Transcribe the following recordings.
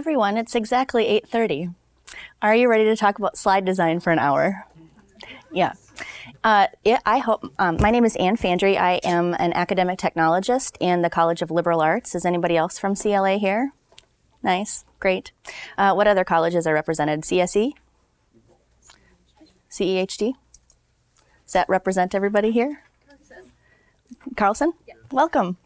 everyone, it's exactly 8.30. Are you ready to talk about slide design for an hour? Yeah. Uh, I hope, um, my name is Ann Fandry. I am an academic technologist in the College of Liberal Arts. Is anybody else from CLA here? Nice, great. Uh, what other colleges are represented? CSE? CEHD? Does that represent everybody here? Carlson? Carlson? Yeah. Welcome.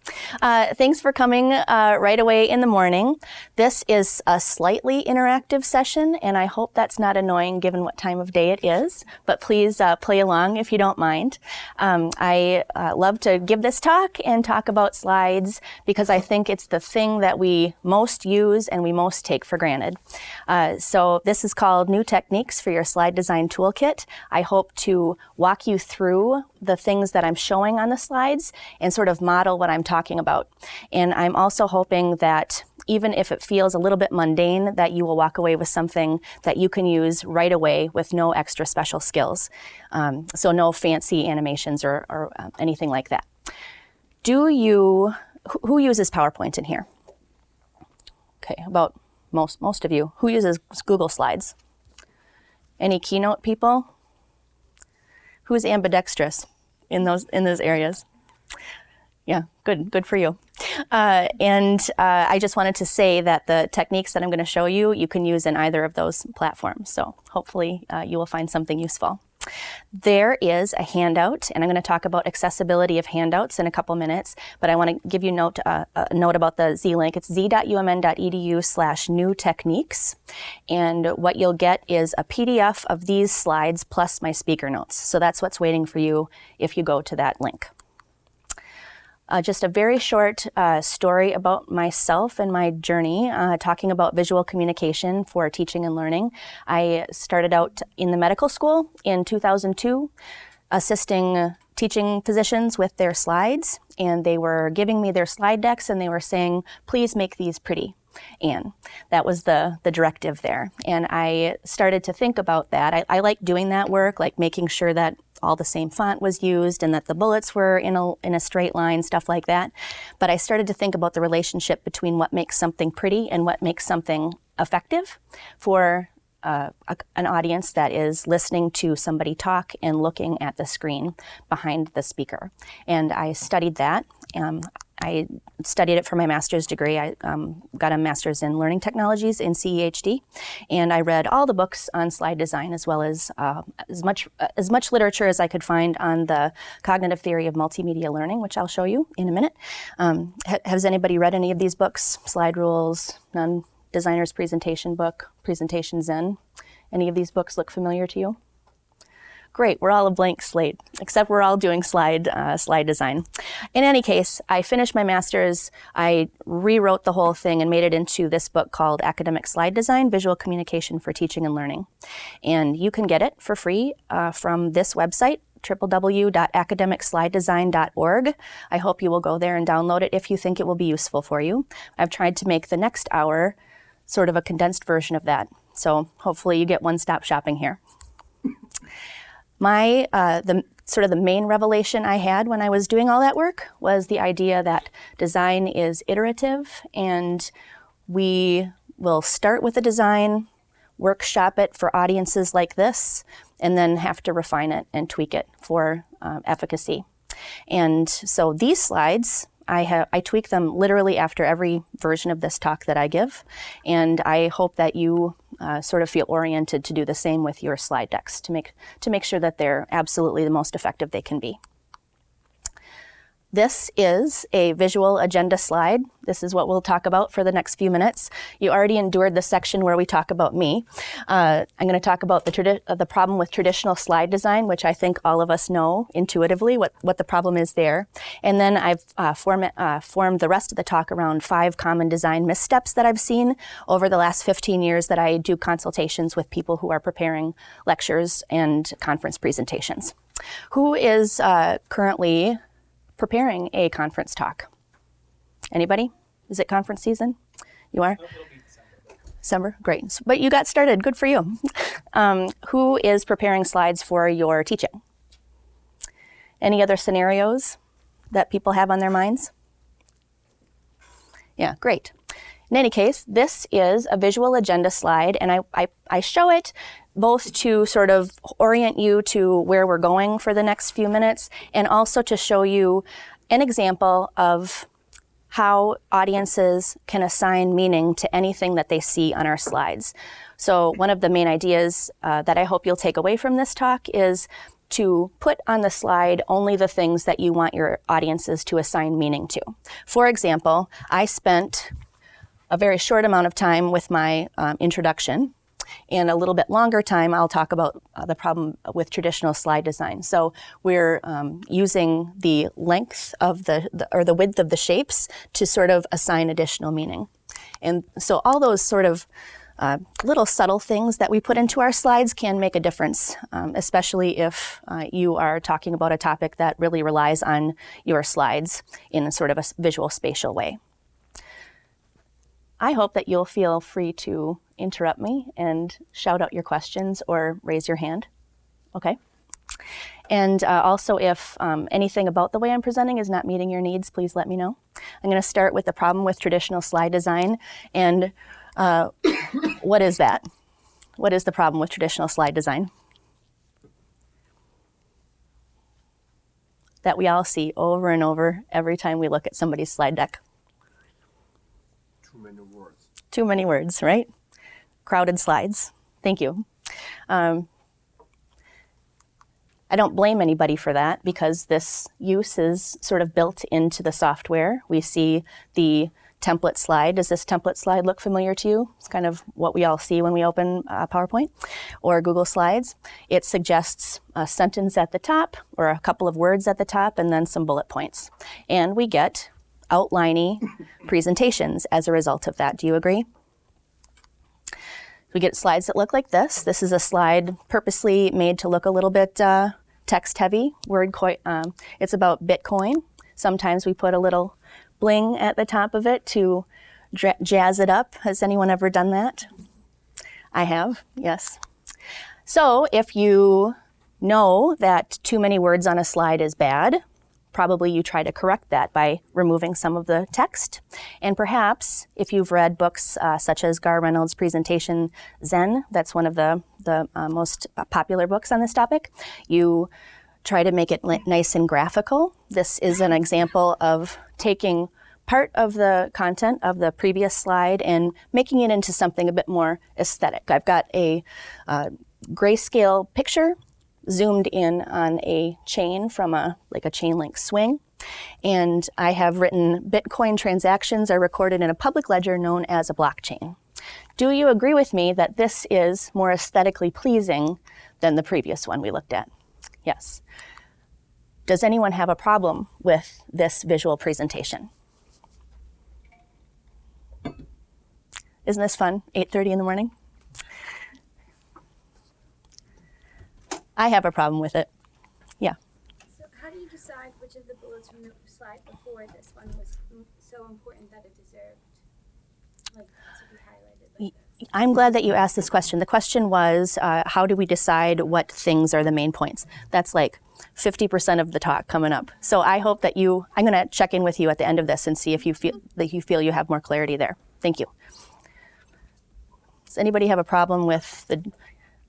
Uh, thanks for coming uh, right away in the morning. This is a slightly interactive session, and I hope that's not annoying given what time of day it is, but please uh, play along if you don't mind. Um, I uh, love to give this talk and talk about slides because I think it's the thing that we most use and we most take for granted. Uh, so this is called New Techniques for Your Slide Design Toolkit. I hope to walk you through the things that I'm showing on the slides and sort of model what I'm talking about. And I'm also hoping that even if it feels a little bit mundane, that you will walk away with something that you can use right away with no extra special skills. Um, so no fancy animations or, or uh, anything like that. Do you, who uses PowerPoint in here? Okay, about most, most of you. Who uses Google Slides? Any Keynote people? Who's ambidextrous? in those in those areas. Yeah, good, good for you. Uh, and uh, I just wanted to say that the techniques that I'm going to show you, you can use in either of those platforms. So hopefully uh, you will find something useful. There is a handout, and I'm going to talk about accessibility of handouts in a couple minutes, but I want to give you note, uh, a note about the Z-Link. It's z.umn.edu slash new techniques, and what you'll get is a PDF of these slides plus my speaker notes. So that's what's waiting for you if you go to that link. Uh, just a very short uh, story about myself and my journey, uh, talking about visual communication for teaching and learning. I started out in the medical school in 2002, assisting teaching physicians with their slides, and they were giving me their slide decks and they were saying, please make these pretty. And that was the, the directive there. And I started to think about that. I, I like doing that work, like making sure that all the same font was used and that the bullets were in a, in a straight line, stuff like that. But I started to think about the relationship between what makes something pretty and what makes something effective for uh, a, an audience that is listening to somebody talk and looking at the screen behind the speaker. And I studied that. Um, I studied it for my master's degree. I um, got a master's in learning technologies in CEHD, and I read all the books on slide design as well as uh, as much uh, as much literature as I could find on the cognitive theory of multimedia learning, which I'll show you in a minute. Um, ha has anybody read any of these books? Slide Rules, None, Designer's Presentation Book, Presentation Zen. Any of these books look familiar to you? Great, we're all a blank slate, except we're all doing slide, uh, slide design. In any case, I finished my master's, I rewrote the whole thing and made it into this book called Academic Slide Design, Visual Communication for Teaching and Learning. And you can get it for free uh, from this website, www.academicslidedesign.org. I hope you will go there and download it if you think it will be useful for you. I've tried to make the next hour sort of a condensed version of that. So hopefully you get one-stop shopping here. My, uh, the sort of the main revelation I had when I was doing all that work was the idea that design is iterative and we will start with a design, workshop it for audiences like this, and then have to refine it and tweak it for uh, efficacy. And so these slides I, have, I tweak them literally after every version of this talk that I give, and I hope that you uh, sort of feel oriented to do the same with your slide decks to make, to make sure that they're absolutely the most effective they can be. This is a visual agenda slide. This is what we'll talk about for the next few minutes. You already endured the section where we talk about me. Uh, I'm going to talk about the, uh, the problem with traditional slide design, which I think all of us know intuitively what, what the problem is there. And then I've uh, form, uh, formed the rest of the talk around five common design missteps that I've seen over the last 15 years that I do consultations with people who are preparing lectures and conference presentations. Who is uh, currently preparing a conference talk? Anybody? Is it conference season? You are? December, great. But you got started, good for you. Um, who is preparing slides for your teaching? Any other scenarios that people have on their minds? Yeah, great. in any case, this is a visual agenda slide, and I, I, I show it both to sort of orient you to where we're going for the next few minutes, and also to show you an example of how audiences can assign meaning to anything that they see on our slides. So one of the main ideas uh, that I hope you'll take away from this talk is to put on the slide only the things that you want your audiences to assign meaning to. For example, I spent a very short amount of time with my um, introduction and a little bit longer time, I'll talk about uh, the problem with traditional slide design. So we're um, using the length of the, the, or the width of the shapes to sort of assign additional meaning. And so all those sort of uh, little subtle things that we put into our slides can make a difference, um, especially if uh, you are talking about a topic that really relies on your slides in a sort of a visual spatial way. I hope that you'll feel free to interrupt me and shout out your questions or raise your hand. Okay? And uh, also, if um, anything about the way I'm presenting is not meeting your needs, please let me know. I'm going to start with the problem with traditional slide design and uh, what is that? What is the problem with traditional slide design? That we all see over and over every time we look at somebody's slide deck. Too many words. Too many words, right? Crowded slides. Thank you. Um, I don't blame anybody for that because this use is sort of built into the software. We see the template slide. Does this template slide look familiar to you? It's kind of what we all see when we open uh, PowerPoint or Google Slides. It suggests a sentence at the top or a couple of words at the top and then some bullet points. And we get outliney presentations as a result of that. Do you agree? We get slides that look like this. This is a slide purposely made to look a little bit uh, text heavy. Word um, it's about Bitcoin. Sometimes we put a little bling at the top of it to jazz it up. Has anyone ever done that? I have, yes. So if you know that too many words on a slide is bad, probably you try to correct that by removing some of the text. And perhaps if you've read books uh, such as Garr Reynolds' presentation Zen, that's one of the, the uh, most popular books on this topic, you try to make it nice and graphical. This is an example of taking part of the content of the previous slide and making it into something a bit more aesthetic. I've got a uh, grayscale picture zoomed in on a chain from a like a chain link swing. And I have written Bitcoin transactions are recorded in a public ledger known as a blockchain. Do you agree with me that this is more aesthetically pleasing than the previous one we looked at? Yes. Does anyone have a problem with this visual presentation? Isn't this fun? 8.30 in the morning? I have a problem with it. Yeah. So how do you decide which of the bullets from the slide before this one was so important that it deserved like to be highlighted like? I'm glad that you asked this question. The question was, uh, how do we decide what things are the main points? That's like 50% of the talk coming up. So I hope that you, I'm going to check in with you at the end of this and see if you feel that you feel you have more clarity there. Thank you. Does anybody have a problem with the,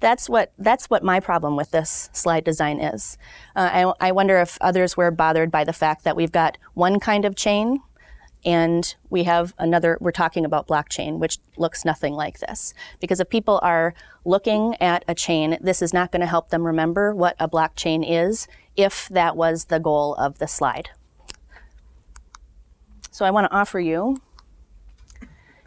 That's what, that's what my problem with this slide design is. Uh, I, I wonder if others were bothered by the fact that we've got one kind of chain and we have another, we're talking about blockchain, which looks nothing like this. Because if people are looking at a chain, this is not going to help them remember what a blockchain is if that was the goal of the slide. So I want to offer you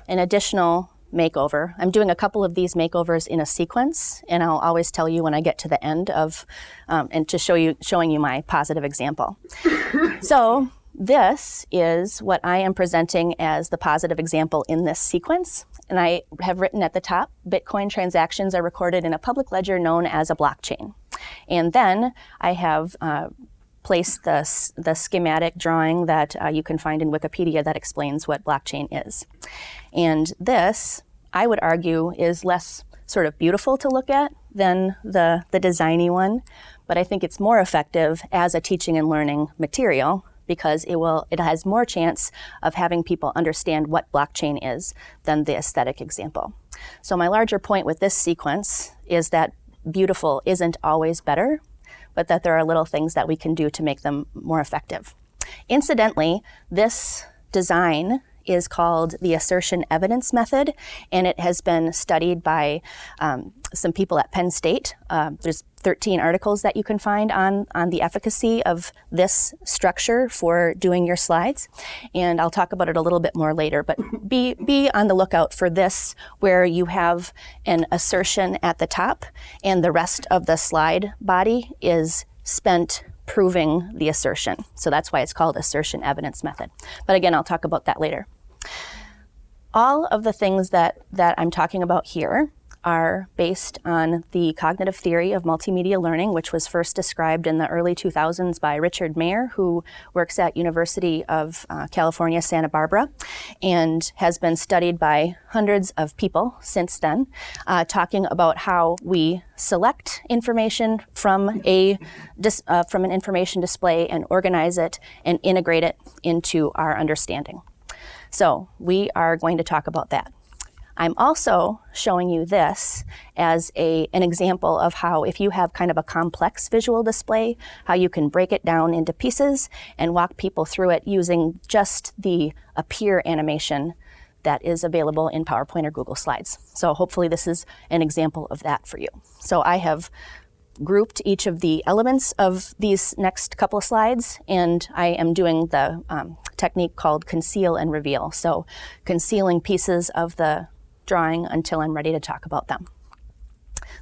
an additional makeover. I'm doing a couple of these makeovers in a sequence, and I'll always tell you when I get to the end of, um, and to show you, showing you my positive example. so this is what I am presenting as the positive example in this sequence. And I have written at the top, Bitcoin transactions are recorded in a public ledger known as a blockchain. And then I have uh, placed the, the schematic drawing that uh, you can find in Wikipedia that explains what blockchain is. And this, I would argue, is less sort of beautiful to look at than the, the designy one, but I think it's more effective as a teaching and learning material because it will it has more chance of having people understand what blockchain is than the aesthetic example. So my larger point with this sequence is that beautiful isn't always better, but that there are little things that we can do to make them more effective. Incidentally, this design is called the assertion evidence method, and it has been studied by um, some people at Penn State. Uh, there's 13 articles that you can find on, on the efficacy of this structure for doing your slides, and I'll talk about it a little bit more later. But be, be on the lookout for this, where you have an assertion at the top, and the rest of the slide body is spent proving the assertion. So that's why it's called assertion evidence method. But again, I'll talk about that later. All of the things that, that I'm talking about here are based on the cognitive theory of multimedia learning, which was first described in the early 2000s by Richard Mayer, who works at University of uh, California, Santa Barbara, and has been studied by hundreds of people since then, uh, talking about how we select information from a uh, from an information display and organize it and integrate it into our understanding. So we are going to talk about that. I'm also showing you this as a, an example of how if you have kind of a complex visual display, how you can break it down into pieces and walk people through it using just the appear animation that is available in PowerPoint or Google Slides. So hopefully this is an example of that for you. So I have grouped each of the elements of these next couple of slides, and I am doing the um, technique called conceal and reveal. So concealing pieces of the drawing until I'm ready to talk about them.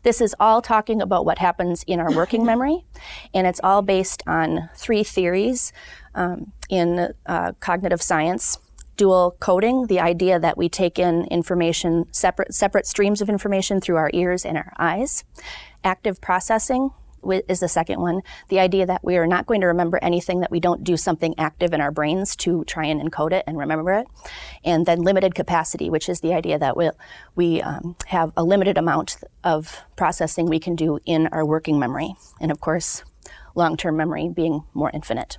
This is all talking about what happens in our working memory, and it's all based on three theories um, in uh, cognitive science. Dual coding, the idea that we take in information, separate, separate streams of information through our ears and our eyes. Active processing is the second one. The idea that we are not going to remember anything that we don't do something active in our brains to try and encode it and remember it. And then limited capacity, which is the idea that we'll, we um, have a limited amount of processing we can do in our working memory. And of course, long term memory being more infinite,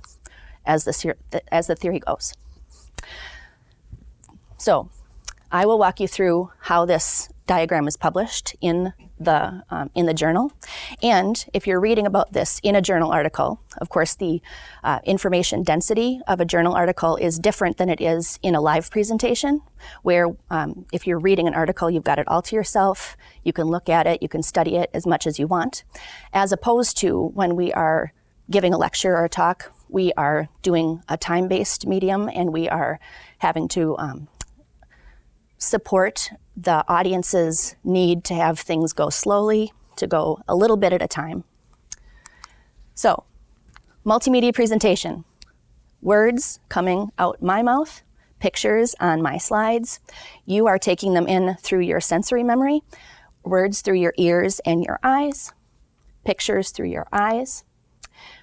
as the, as the theory goes. So, I will walk you through how this diagram is published in the um, in the journal, and if you're reading about this in a journal article, of course the uh, information density of a journal article is different than it is in a live presentation. Where um, if you're reading an article, you've got it all to yourself. You can look at it, you can study it as much as you want, as opposed to when we are giving a lecture or a talk, we are doing a time-based medium, and we are having to um, support the audience's need to have things go slowly, to go a little bit at a time. So, multimedia presentation words coming out my mouth, pictures on my slides. You are taking them in through your sensory memory, words through your ears and your eyes, pictures through your eyes.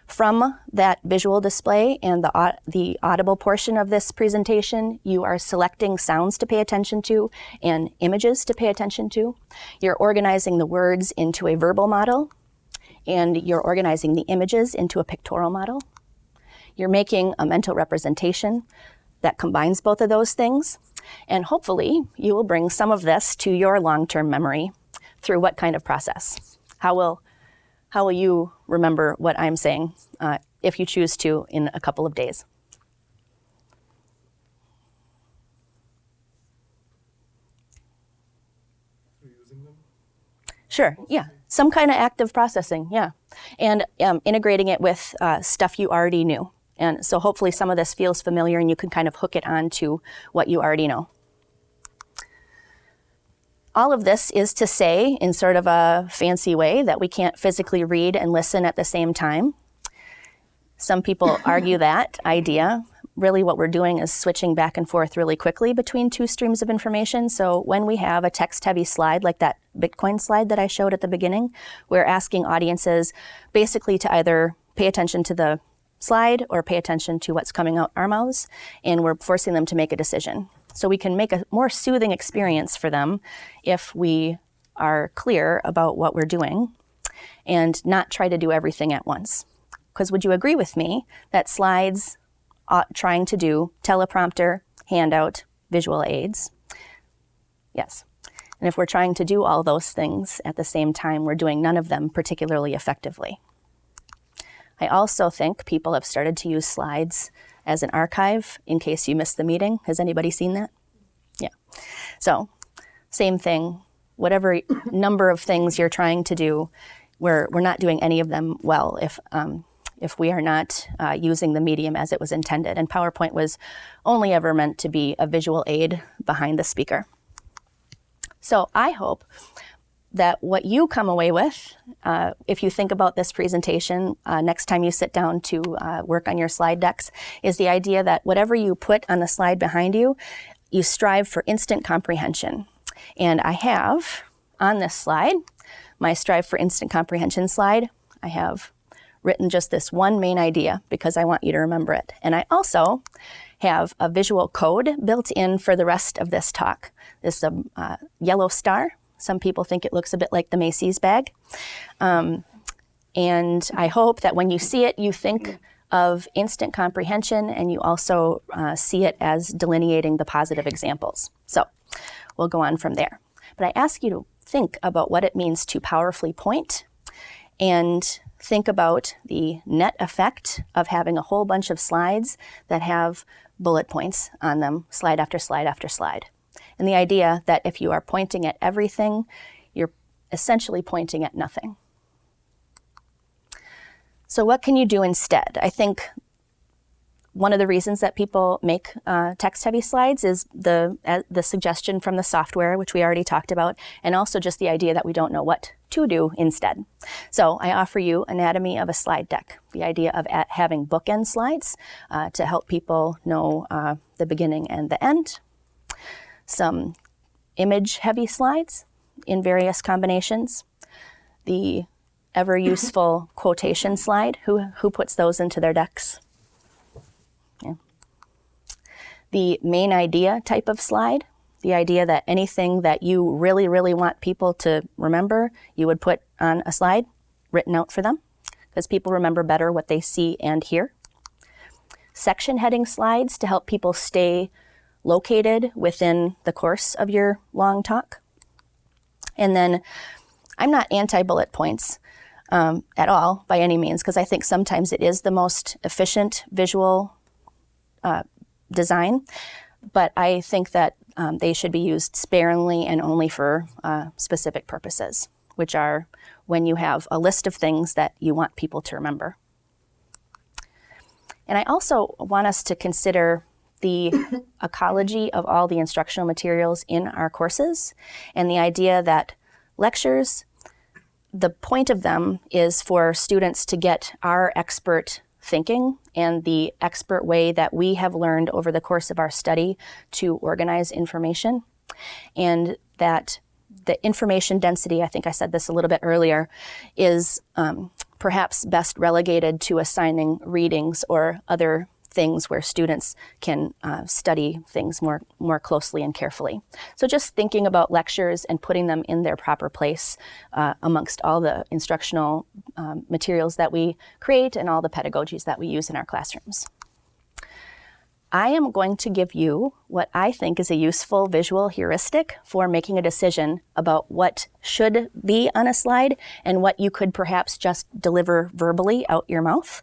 From that visual display and the, the audible portion of this presentation, you are selecting sounds to pay attention to and images to pay attention to. You're organizing the words into a verbal model, and you're organizing the images into a pictorial model. You're making a mental representation that combines both of those things, and hopefully you will bring some of this to your long-term memory through what kind of process? How will how will you remember what I'm saying uh, if you choose to in a couple of days? Through using them? Sure, yeah. Some kind of active processing, yeah. And um, integrating it with uh, stuff you already knew. And so hopefully some of this feels familiar and you can kind of hook it on to what you already know. All of this is to say, in sort of a fancy way, that we can't physically read and listen at the same time. Some people argue that idea, really what we're doing is switching back and forth really quickly between two streams of information. So when we have a text heavy slide like that Bitcoin slide that I showed at the beginning, we're asking audiences basically to either pay attention to the slide or pay attention to what's coming out our mouths, and we're forcing them to make a decision. So we can make a more soothing experience for them if we are clear about what we're doing and not try to do everything at once. Because would you agree with me that slides trying to do teleprompter, handout, visual aids? Yes. And if we're trying to do all those things at the same time, we're doing none of them particularly effectively. I also think people have started to use slides as an archive in case you missed the meeting. Has anybody seen that? Yeah. So, same thing. Whatever number of things you're trying to do, we're, we're not doing any of them well if, um, if we are not uh, using the medium as it was intended. And PowerPoint was only ever meant to be a visual aid behind the speaker. So I hope that what you come away with, uh, if you think about this presentation uh, next time you sit down to uh, work on your slide decks, is the idea that whatever you put on the slide behind you, you strive for instant comprehension. And I have on this slide, my Strive for Instant Comprehension slide, I have written just this one main idea because I want you to remember it. And I also have a visual code built in for the rest of this talk. This is a uh, yellow star some people think it looks a bit like the Macy's bag. Um, and I hope that when you see it, you think of instant comprehension and you also uh, see it as delineating the positive examples. So we'll go on from there. But I ask you to think about what it means to powerfully point and think about the net effect of having a whole bunch of slides that have bullet points on them, slide after slide after slide. And the idea that if you are pointing at everything, you're essentially pointing at nothing. So what can you do instead? I think one of the reasons that people make uh, text-heavy slides is the, uh, the suggestion from the software, which we already talked about, and also just the idea that we don't know what to do instead. So I offer you Anatomy of a Slide Deck, the idea of having bookend slides uh, to help people know uh, the beginning and the end, some image heavy slides in various combinations, the ever mm-hmm. useful quotation slide. Who, who puts those into their decks? Yeah. The main idea type of slide, the idea that anything that you really, really want people to remember, you would put on a slide written out for them because people remember better what they see and hear. Section heading slides to help people stay located within the course of your long talk. And then I'm not anti-bullet points um, at all by any means, because I think sometimes it is the most efficient visual uh, design, but I think that um, they should be used sparingly and only for uh, specific purposes, which are when you have a list of things that you want people to remember. And I also want us to consider the ecology of all the instructional materials in our courses and the idea that lectures, the point of them is for students to get our expert thinking and the expert way that we have learned over the course of our study to organize information. And that the information density, I think I said this a little bit earlier, is um, perhaps best relegated to assigning readings or other things where students can uh, study things more, more closely and carefully. So just thinking about lectures and putting them in their proper place uh, amongst all the instructional um, materials that we create and all the pedagogies that we use in our classrooms. I am going to give you what I think is a useful visual heuristic for making a decision about what should be on a slide and what you could perhaps just deliver verbally out your mouth.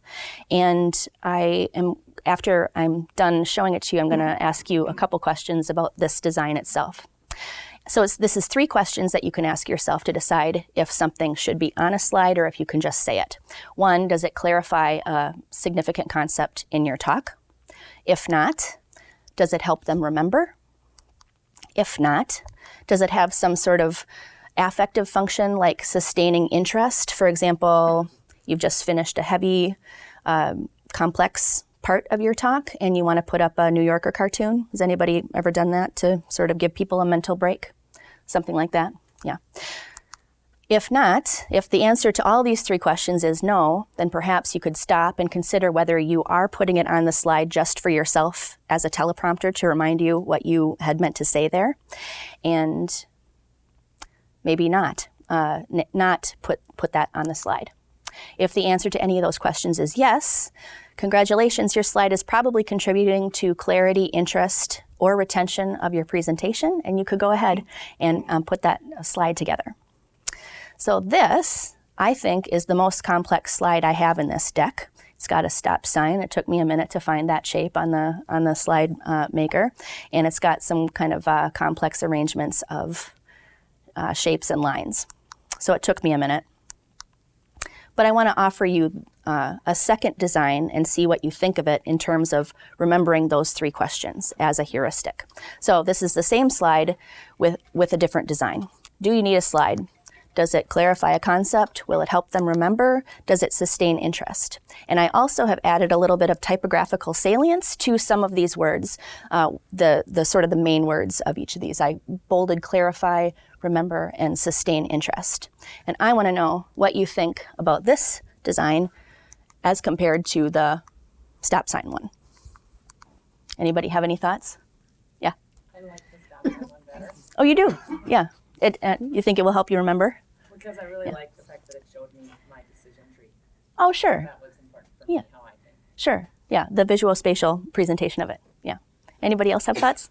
And I am after I'm done showing it to you, I'm going to ask you a couple questions about this design itself. So this is three questions that you can ask yourself to decide if something should be on a slide or if you can just say it. One, does it clarify a significant concept in your talk? If not, does it help them remember? If not, does it have some sort of affective function like sustaining interest? For example, you've just finished a heavy, um, complex part of your talk and you want to put up a New Yorker cartoon. Has anybody ever done that to sort of give people a mental break? Something like that? Yeah. If not, if the answer to all these three questions is no, then perhaps you could stop and consider whether you are putting it on the slide just for yourself as a teleprompter to remind you what you had meant to say there, and maybe not, uh, not put, put that on the slide. If the answer to any of those questions is yes, congratulations, your slide is probably contributing to clarity, interest, or retention of your presentation, and you could go ahead and um, put that slide together. So this, I think, is the most complex slide I have in this deck. It's got a stop sign. It took me a minute to find that shape on the on the slide uh, maker, and it's got some kind of uh, complex arrangements of uh, shapes and lines. So it took me a minute. But I want to offer you uh, a second design and see what you think of it in terms of remembering those three questions as a heuristic. So this is the same slide with, with a different design. Do you need a slide? Does it clarify a concept? Will it help them remember? Does it sustain interest? And I also have added a little bit of typographical salience to some of these words, uh, the, the sort of the main words of each of these. I bolded clarify, remember, and sustain interest. And I want to know what you think about this design as compared to the stop sign one. Anybody have any thoughts? Yeah. I like the stop sign one better Oh, you do? Yeah. It, uh, you think it will help you remember? Because I really Yeah. like the fact that it showed me my decision tree. Oh, sure. That was important for me, Yeah. how I think. Sure. Yeah, the visual spatial presentation of it. Yeah. Anybody else have thoughts?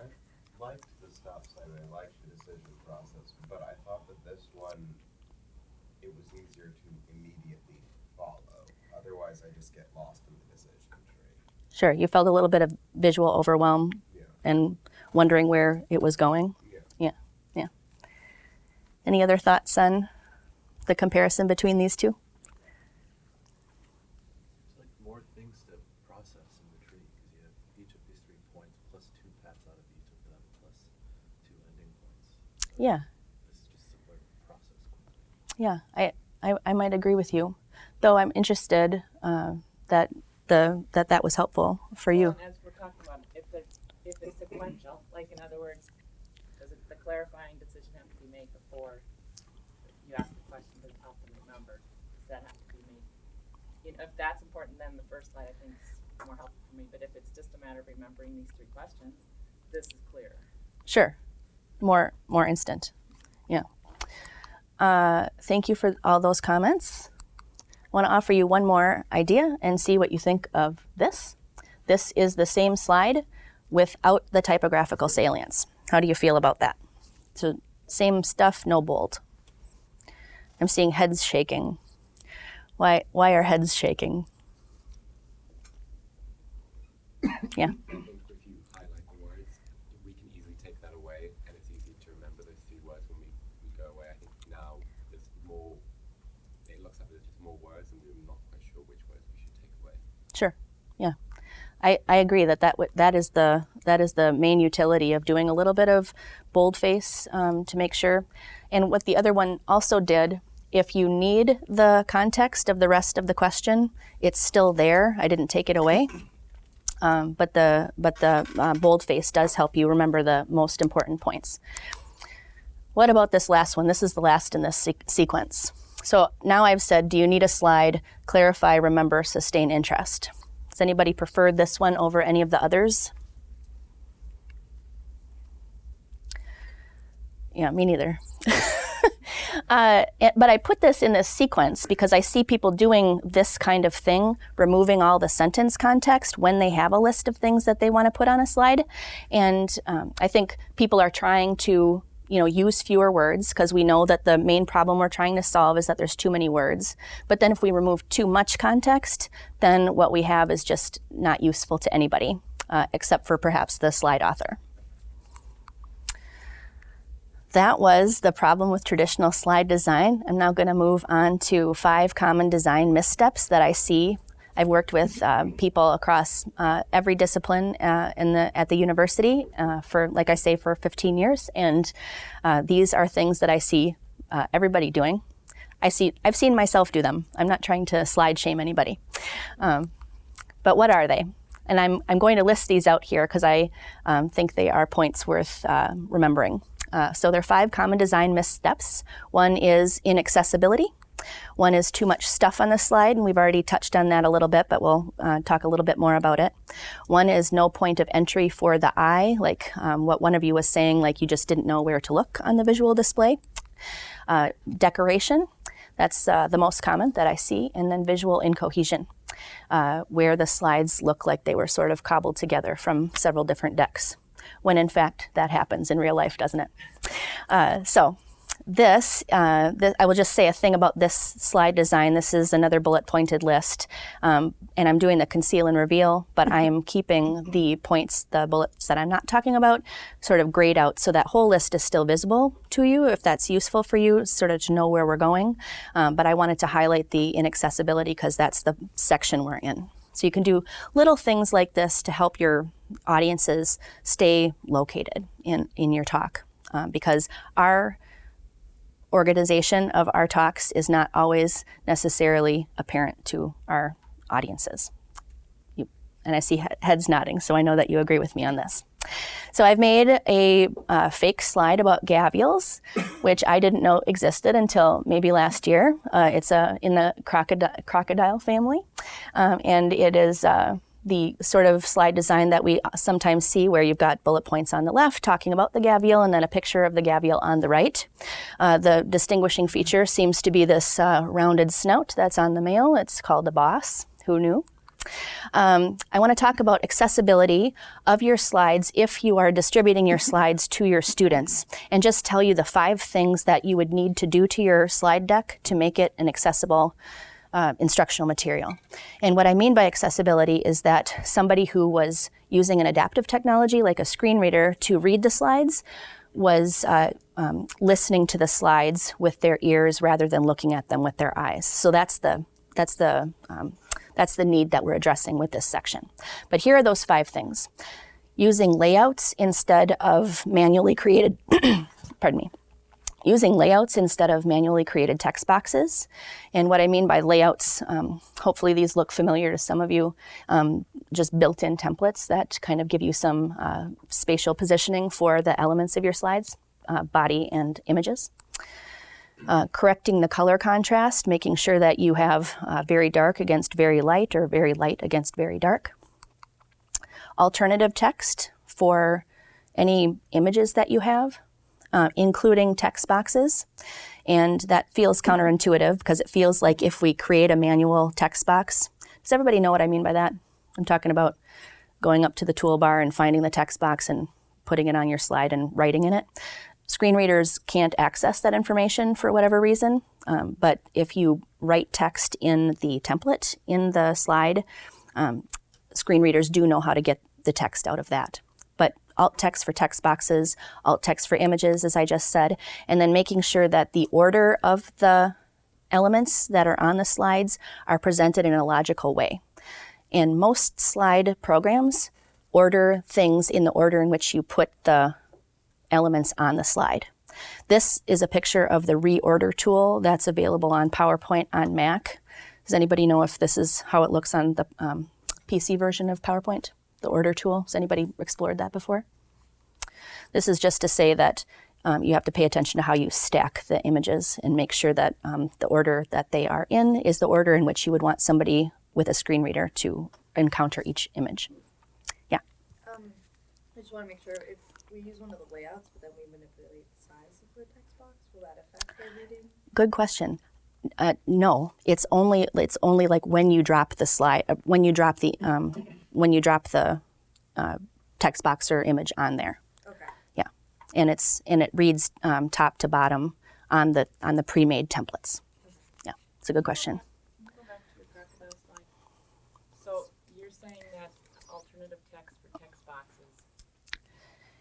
I liked the stop sign, I liked the decision process, but I thought that this one, it was easier to immediately follow. Otherwise, I just get lost in the decision tree. Sure. You felt a little bit of visual overwhelm Yeah. and wondering where it was going. Any other thoughts on the comparison between these two? It's like more things to process in the tree because you have each of these three points plus two paths out of each of them plus two ending points. So Yeah. This is just simpler to process quickly. Yeah. I I, I might agree with you, though I'm interested uh, that the that that was helpful for you. Well, and as we're talking about, if the, if it's sequential, like in other words, does it, the clarifying decision have to be made before you ask the question to help them remember? Does that have to be made? You know, if that's important, then the first slide I think is more helpful for me, but if it's just a matter of remembering these three questions, this is clear. Sure. More more instant. Yeah. Uh, thank you for all those comments. I want to offer you one more idea and see what you think of this. This is the same slide without the typographical salience. How do you feel about that? So same stuff, no bold. I'm seeing heads shaking. Why why are heads shaking? Yeah. Sure. Yeah. I, I agree that that, that is the that is the main utility of doing a little bit of boldface um, to make sure. And what the other one also did, if you need the context of the rest of the question, it's still there. I didn't take it away. Um, but the but the uh, boldface does help you remember the most important points. What about this last one? This is the last in this se- sequence. So now I've said, do you need a slide? Clarify, remember, sustain interest. Does anybody prefer this one over any of the others? Yeah, me neither. uh, but I put this in this sequence because I see people doing this kind of thing, removing all the sentence context when they have a list of things that they want to put on a slide. And um, I think people are trying to you know use fewer words because we know that the main problem we're trying to solve is that there's too many words but then if we remove too much context then what we have is just not useful to anybody uh, except for perhaps the slide author that was the problem with traditional slide design. I'm now going to move on to five common design missteps that I see. I've worked with uh, people across uh, every discipline uh, in the, at the university uh, for, like I say, for 15 years, and uh, these are things that I see uh, everybody doing. I see, I've seen myself do them. I'm not trying to slide shame anybody, um, But what are they? And I'm, I'm going to list these out here because I um, think they are points worth uh, remembering. Uh, so there are five common design missteps. One is inaccessibility. One is too much stuff on the slide, and we've already touched on that a little bit, but we'll uh, talk a little bit more about it. One is no point of entry for the eye, like um, what one of you was saying, like you just didn't know where to look on the visual display. Uh, decoration, that's uh, the most common that I see, and then visual incohesion, uh, where the slides look like they were sort of cobbled together from several different decks, when in fact that happens in real life, doesn't it? Uh, so this, uh, th- I will just say a thing about this slide design. This is another bullet pointed list, um, and I'm doing the conceal and reveal, but I am keeping the points, the bullets that I'm not talking about, sort of grayed out so that whole list is still visible to you if that's useful for you, sort of to know where we're going. Um, but I wanted to highlight the inaccessibility because that's the section we're in. So you can do little things like this to help your audiences stay located in, in your talk. Uh, because our organization of our talks is not always necessarily apparent to our audiences. You, and I see heads nodding, so I know that you agree with me on this. So I've made a uh, fake slide about gavials, which I didn't know existed until maybe last year. Uh, it's uh, in the crocodile, crocodile family, um, and it is uh, the sort of slide design that we sometimes see where you've got bullet points on the left talking about the gavial and then a picture of the gavial on the right. Uh, the distinguishing feature seems to be this uh, rounded snout that's on the male. It's called the boss. Who knew? Um, I want to talk about accessibility of your slides if you are distributing your slides to your students and just tell you the five things that you would need to do to your slide deck to make it an accessible uh, instructional material. And what I mean by accessibility is that somebody who was using an adaptive technology like a screen reader to read the slides was uh, um, listening to the slides with their ears rather than looking at them with their eyes. So that's the that's the um, that's the need that we're addressing with this section. But here are those five things: using layouts instead of manually created. pardon me using layouts instead of manually created text boxes. And what I mean by layouts, um, hopefully these look familiar to some of you, um, just built in templates that kind of give you some uh, spatial positioning for the elements of your slides, uh, body and images. Uh, correcting the color contrast, making sure that you have uh, very dark against very light or very light against very dark. Alternative text for any images that you have uh, including text boxes. And that feels counterintuitive because it feels like if we create a manual text box, does everybody know what I mean by that? I'm talking about going up to the toolbar and finding the text box and putting it on your slide and writing in it. Screen readers can't access that information for whatever reason, um, but if you write text in the template in the slide, um, screen readers do know how to get the text out of that alt text for text boxes, alt text for images, as I just said, and then making sure that the order of the elements that are on the slides are presented in a logical way. And most slide programs order things in the order in which you put the elements on the slide. This is a picture of the reorder tool that's available on PowerPoint on Mac. Does anybody know if this is how it looks on the um, PC version of PowerPoint? The order tool. Has anybody explored that before? This is just to say that um, you have to pay attention to how you stack the images and make sure that um, the order that they are in is the order in which you would want somebody with a screen reader to encounter each image. Yeah. Um, I just want to make sure if we use one of the layouts, but then we manipulate the size of the text box, will that affect their reading? Good question. Uh, no, it's only it's only like when you drop the slide uh, when you drop the um, when you drop the uh, text box or image on there. Okay. Yeah, and it's and it reads um, top to bottom on the on the pre-made templates. Yeah, it's a good question. Go back to the crocodile slide. So you're saying that alternative text for text boxes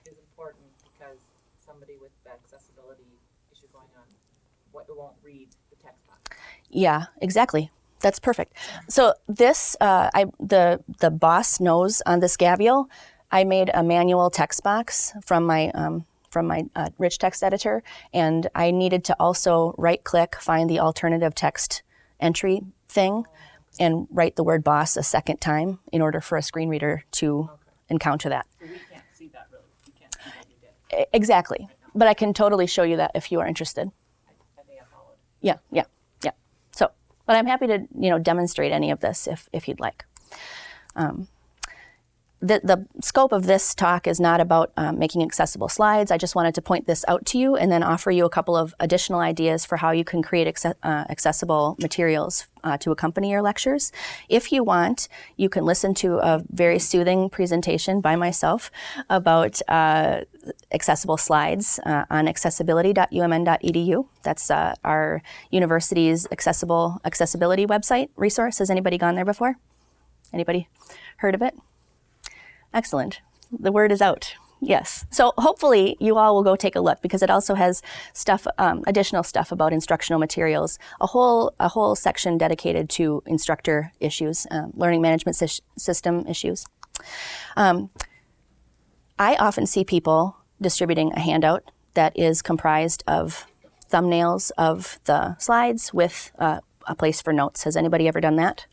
is important because somebody with the accessibility issue going on, what won't read the text box. Yeah, exactly. That's perfect. So this, uh, I the the boss knows on this Gavial. I made a manual text box from my um, from my uh, rich text editor, and I needed to also right click, find the alternative text entry thing, and write the word boss a second time in order for a screen reader to Okay. encounter that. So we can't see that really, we can't see what you did. Exactly. But I can totally show you that if you are interested. I, I think I followed. Yeah, yeah, but I'm happy to you know demonstrate any of this if if you'd like. Um, the, the scope of this talk is not about um, making accessible slides. I just wanted to point this out to you and then offer you a couple of additional ideas for how you can create uh, accessible materials uh, to accompany your lectures. If you want, you can listen to a very soothing presentation by myself about uh, accessible slides uh, on accessibility.umn.edu. That's uh, our university's accessible accessibility website resource. Has anybody gone there before? Anybody heard of it? Excellent. The word is out. Yes. So hopefully you all will go take a look because it also has stuff, um, additional stuff about instructional materials, a whole a whole section dedicated to instructor issues, um, learning management sys- system issues. Um, I often see people distributing a handout that is comprised of thumbnails of the slides with uh, a place for notes. Has anybody ever done that?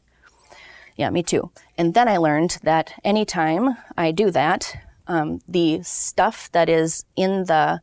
Yeah, me too. And then I learned that anytime I do that, um, the stuff that is in the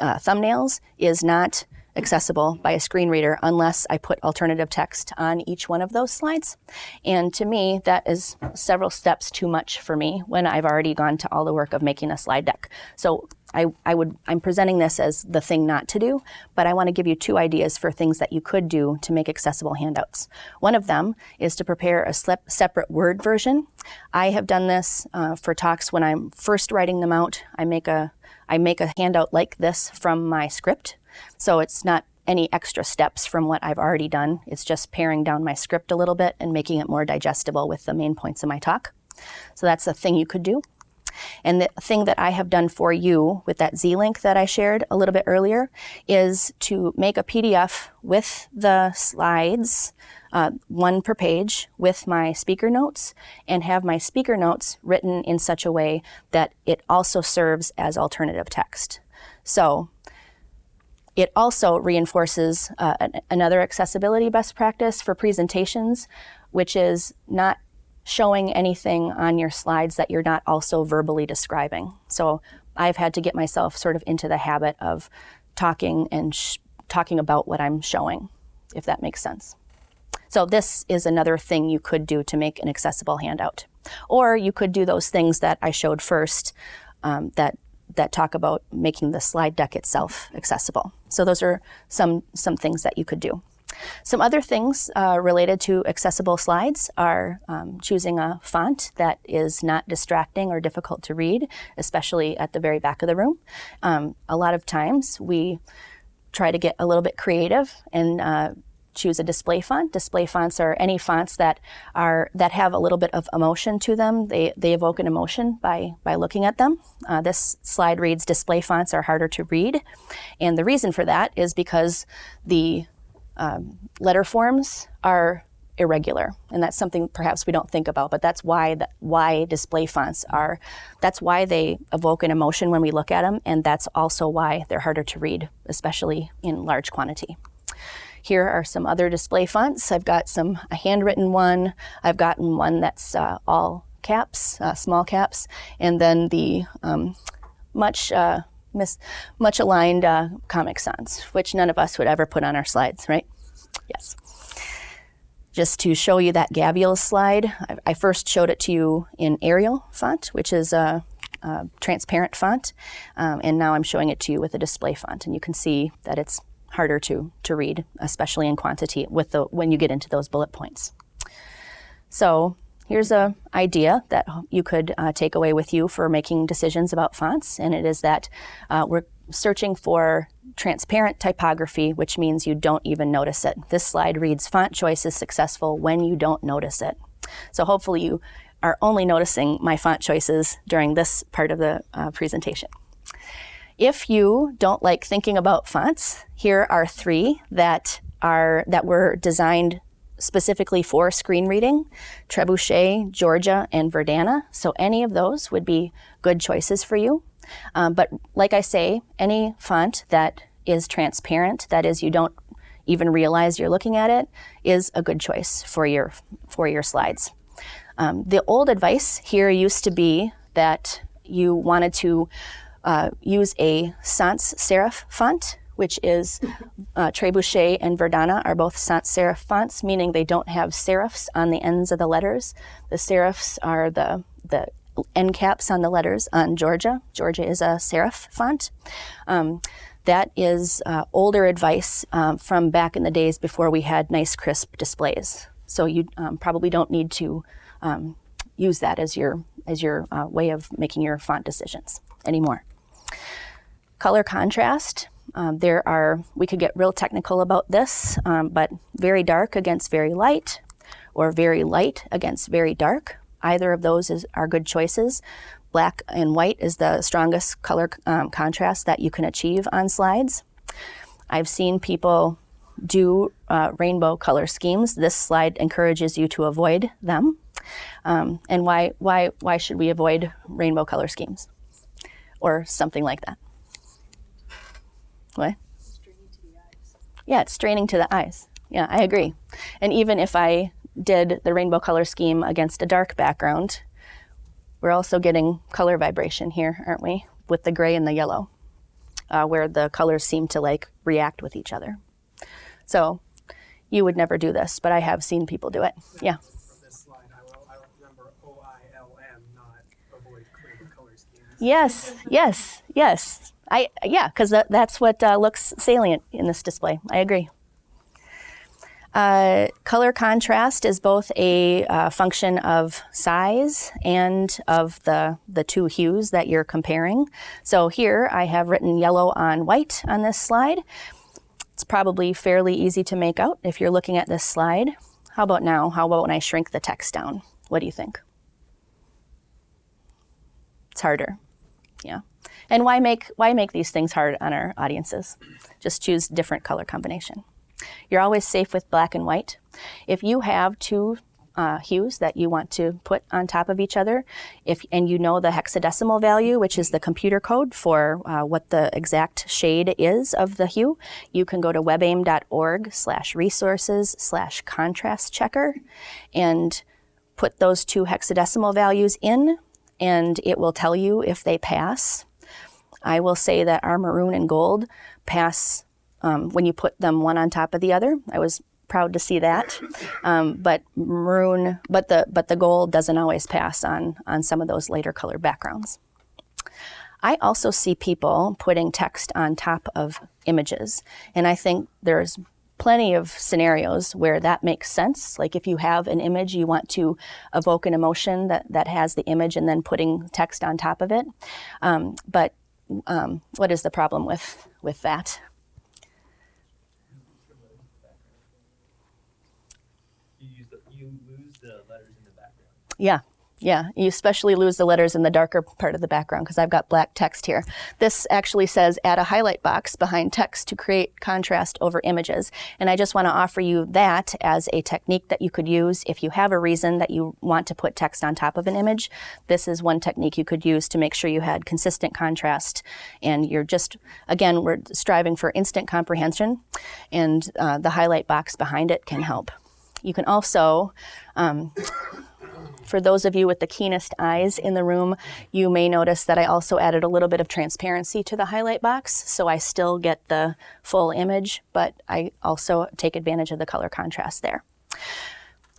uh, thumbnails is not accessible by a screen reader unless I put alternative text on each one of those slides. And to me, that is several steps too much for me when I've already gone to all the work of making a slide deck. So I, I would I'm presenting this as the thing not to do, but I want to give you two ideas for things that you could do to make accessible handouts. One of them is to prepare a separate Word version. I have done this uh, for talks when I'm first writing them out. I make a I make a handout like this from my script, so it's not any extra steps from what I've already done. It's just paring down my script a little bit and making it more digestible with the main points of my talk. So that's a thing you could do. And the thing that I have done for you with that Z link that I shared a little bit earlier is to make a PDF with the slides, uh, one per page, with my speaker notes, and have my speaker notes written in such a way that it also serves as alternative text. So it also reinforces uh, an- another accessibility best practice for presentations, which is not showing anything on your slides that you're not also verbally describing. So I've had to get myself sort of into the habit of talking and talking about what I'm showing, if that makes sense. So this is another thing you could do to make an accessible handout. Or you could do those things that I showed first um, that that talk about making the slide deck itself accessible. So those are some some things that you could do. Some other things uh, related to accessible slides are um, choosing a font that is not distracting or difficult to read, especially at the very back of the room. Um, a lot of times we try to get a little bit creative and uh, choose a display font. Display fonts are any fonts that are that have a little bit of emotion to them. They they evoke an emotion by by looking at them. Uh, this slide reads display fonts are harder to read, and the reason for that is because the um, letter forms are irregular, and that's something perhaps we don't think about. But that's why that why display fonts are. That's why they evoke an emotion when we look at them, and that's also why they're harder to read, especially in large quantity. Here are some other display fonts. I've got some a handwritten one. I've gotten one that's uh, all caps, uh, small caps, and then the um, much uh, mis- much aligned uh, Comic Sans, which none of us would ever put on our slides, right? Yes. Just to show you that Gavial slide, I, I first showed it to you in Arial font, which is a, a transparent font, um, and now I'm showing it to you with a display font, and you can see that it's harder to, to read, especially in quantity with the when you get into those bullet points. So here's a idea that you could uh, take away with you for making decisions about fonts, and it is that uh, we're searching for transparent typography, which means you don't even notice it. This slide reads font choice is successful when you don't notice it. So hopefully you are only noticing my font choices during this part of the uh, presentation. If you don't like thinking about fonts, here are three that are that were designed specifically for screen reading: Trebuchet, Georgia, and Verdana. So any of those would be good choices for you. Um, but like I say, any font that is transparent, that is, you don't even realize you're looking at it is a good choice for your for your slides. Um, the old advice here used to be that you wanted to uh, use a sans serif font, which is uh, Trebuchet and Verdana are both sans serif fonts, meaning they don't have serifs on the ends of the letters. The serifs are the the end caps on the letters on Georgia. Georgia is a serif font. Um, that is uh, older advice um, from back in the days before we had nice crisp displays. So you um, probably don't need to um, use that as your as your uh, way of making your font decisions anymore. Color contrast. Um, there are we could get real technical about this, um, but very dark against very light, or very light against very dark. Either of those is, are good choices. Black and white is the strongest color um, contrast that you can achieve on slides. I've seen people do uh, rainbow color schemes. This slide encourages you to avoid them. Um, and why, why, why should we avoid rainbow color schemes? Or something like that. What? Yeah, it's straining to the eyes. Yeah, I agree. And even if I did the rainbow color scheme against a dark background, we're also getting color vibration here, aren't we? With the gray and the yellow, uh, where the colors seem to like react with each other. So you would never do this, but I have seen people do it. Yeah. From this slide, I will, I will remember O I L M, not avoid rainbow color schemes. Yes, yes, yes. I yeah, because that, that's what uh, looks salient in this display. I agree. Uh, color contrast is both a uh, function of size and of the, the two hues that you're comparing. So here I have written yellow on white on this slide. It's probably fairly easy to make out if you're looking at this slide. How about now? How about when I shrink the text down? What do you think? It's harder. Yeah. And why make why make these things hard on our audiences? Just choose different color combination. You're always safe with black and white. If you have two uh, hues that you want to put on top of each other, if and you know the hexadecimal value, which is the computer code for uh, what the exact shade is of the hue, you can go to webaim.org slash resources slash contrast checker and put those two hexadecimal values in and it will tell you if they pass. I will say that our maroon and gold pass um, when you put them one on top of the other. I was proud to see that. Um, but maroon, but the but the gold doesn't always pass on on some of those later color backgrounds. I also see people putting text on top of images, and I think there's plenty of scenarios where that makes sense. Like if you have an image, you want to evoke an emotion that, that has the image and then putting text on top of it. Um, but um, what is the problem with, with that? You the, you lose the letters in the background. Yeah, yeah. You especially lose the letters in the darker part of the background because I've got black text here. This actually says add a highlight box behind text to create contrast over images. And I just want to offer you that as a technique that you could use if you have a reason that you want to put text on top of an image. This is one technique you could use to make sure you had consistent contrast. And you're just, again, we're striving for instant comprehension and uh, the highlight box behind it can help. You can also, um, for those of you with the keenest eyes in the room, you may notice that I also added a little bit of transparency to the highlight box, so I still get the full image, but I also take advantage of the color contrast there.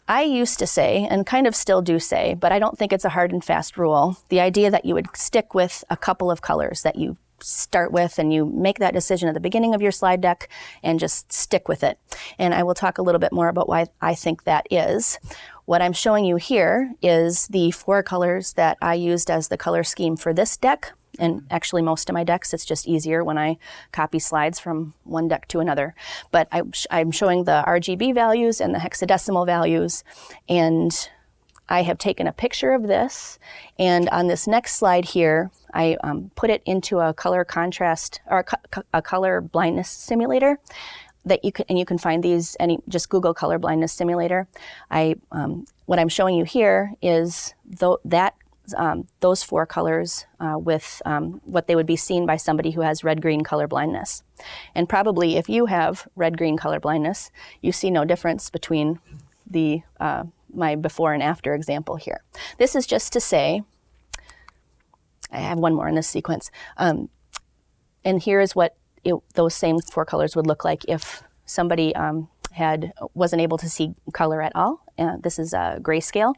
I used to say, and kind of still do say, but I don't think it's a hard and fast rule, the idea that you would stick with a couple of colors that you start with and you make that decision at the beginning of your slide deck and just stick with it. And I will talk a little bit more about why I think that is. What I'm showing you here is the four colors that I used as the color scheme for this deck. And actually most of my decks, it's just easier when I copy slides from one deck to another. But I, I'm showing the RGB values and the hexadecimal values. And I have taken a picture of this, and on this next slide here, I um, put it into a color contrast or a, co a, color blindness simulator that you can, and you can find these any just Google color blindness simulator. I um, what I'm showing you here is that um, those four colors uh, with um, what they would be seen by somebody who has red-green color blindness. And probably if you have red-green color blindness, you see no difference between the uh, my before and after example here. This is just to say, I have one more in this sequence. Um, and here is what it, those same four colors would look like if somebody um, had wasn't able to see color at all. Uh, this is a grayscale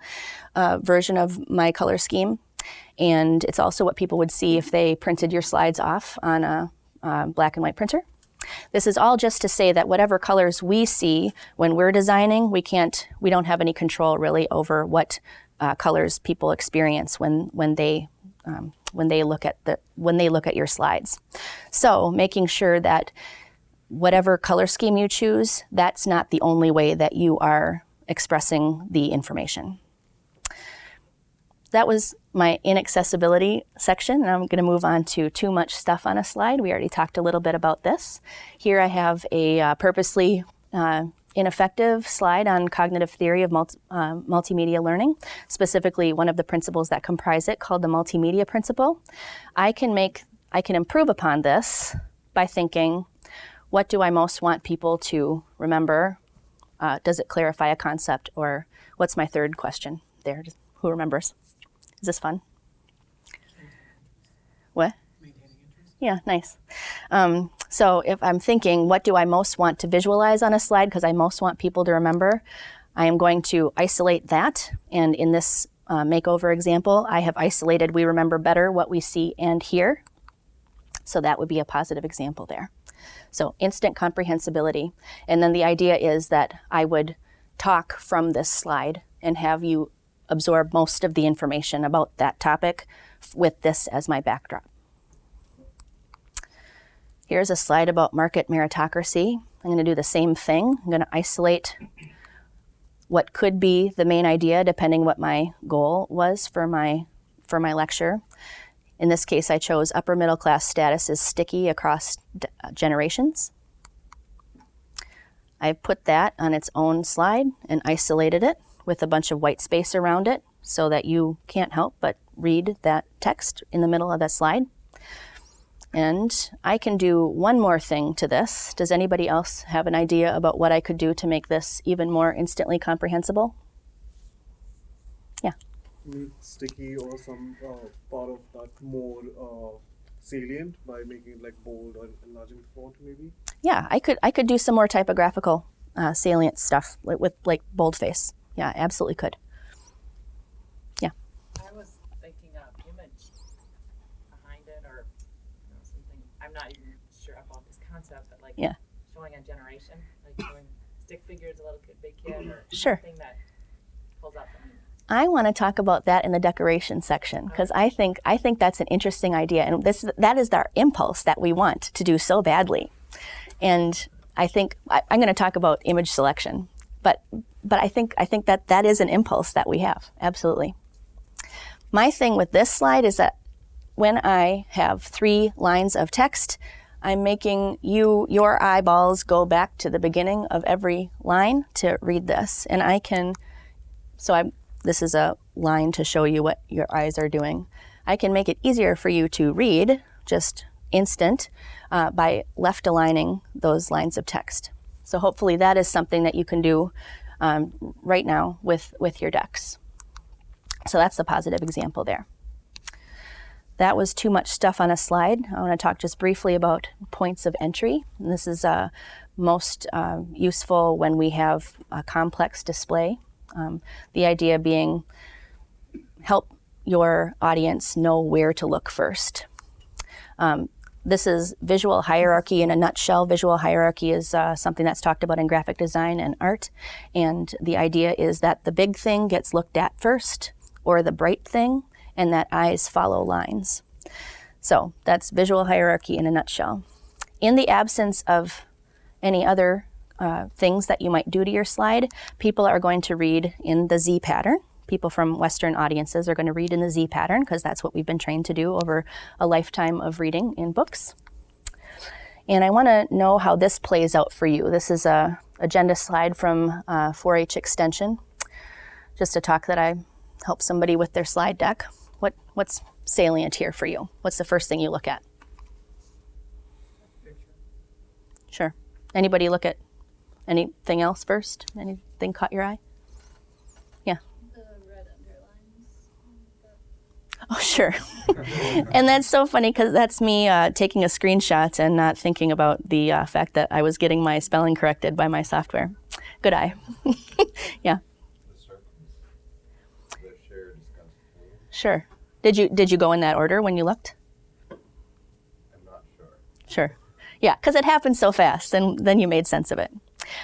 uh, version of my color scheme, and it's also what people would see if they printed your slides off on a uh, black and white printer. This is all just to say that whatever colors we see when we're designing, we can't, we don't have any control really over what uh, colors people experience when when they um, when they look at the when they look at your slides. So making sure that whatever color scheme you choose, that's not the only way that you are expressing the information. That was my inaccessibility section, and I'm going to move on to too much stuff on a slide. We already talked a little bit about this. Here I have a uh, purposely uh, ineffective slide on cognitive theory of multi, uh, multimedia learning, specifically one of the principles that comprise it called the multimedia principle. I can make, I can improve upon this by thinking, what do I most want people to remember? Uh, does it clarify a concept? Or what's my third question there? Who remembers? Is this fun? What? Maintaining interest. Yeah, nice. Um, so if I'm thinking, what do I most want to visualize on a slide because I most want people to remember, I am going to isolate that. And in this uh, makeover example, I have isolated we remember better what we see and hear. So that would be a positive example there. So instant comprehensibility. And then the idea is that I would talk from this slide and have you absorb most of the information about that topic with this as my backdrop. Here's a slide about market meritocracy. I'm going to do the same thing. I'm going to isolate what could be the main idea depending what my goal was for my for my lecture. In this case, I chose upper middle class status is sticky across uh, generations. I put that on its own slide and isolated it with a bunch of white space around it so that you can't help but read that text in the middle of that slide. And I can do one more thing to this. Does anybody else have an idea about what I could do to make this even more instantly comprehensible? Yeah. make sticky or some uh, part of that more uh, salient by making it like bold or enlarging the font maybe Yeah, I could I could do some more typographical uh, salient stuff with, with like boldface. Yeah, absolutely could. I was thinking of image behind it or you know, something. I'm not even sure about this concept, but like Yeah. showing a generation, like stick figures, a little kid, big kid, or Sure. something that pulls out the I want to talk about that in the decoration section because I think I think that's an interesting idea, and this that is our impulse that we want to do so badly. And I think I, I'm going to talk about image selection, but but I think I think that that is an impulse that we have absolutely. My thing with this slide is that when I have three lines of text, I'm making you your eyeballs go back to the beginning of every line to read this, and I can. So I'm this is a line to show you what your eyes are doing. I can make it easier for you to read, just instant, uh, by left aligning those lines of text. So hopefully that is something that you can do um, right now with, with your decks. So that's the positive example there. That was too much stuff on a slide. I want to talk just briefly about points of entry. And this is uh, most uh, useful when we have a complex display. Um, the idea being help your audience know where to look first. Um, this is visual hierarchy in a nutshell. Visual hierarchy is uh, something that's talked about in graphic design and art. And the idea is that the big thing gets looked at first, or the bright thing, and that eyes follow lines. So that's visual hierarchy in a nutshell. In the absence of any other uh, things that you might do to your slide, people are going to read in the Z pattern. People from Western audiences are going to read in the Z pattern because that's what we've been trained to do over a lifetime of reading in books. And I want to know how this plays out for you. This is a agenda slide from uh, 4-H Extension, just a talk that I helped somebody with their slide deck. What what's salient here for you? What's the first thing you look at? Sure. Anybody look at anything else first? Anything caught your eye? Yeah. The red underlines. Oh, sure. and that's so funny because that's me uh, taking a screenshot and not thinking about the uh, fact that I was getting my spelling corrected by my software. Good eye. yeah, The circles, the shared discussed tool, sure. Did you did you go in that order when you looked? I'm not sure. Sure. Yeah, because it happened so fast, and then you made sense of it.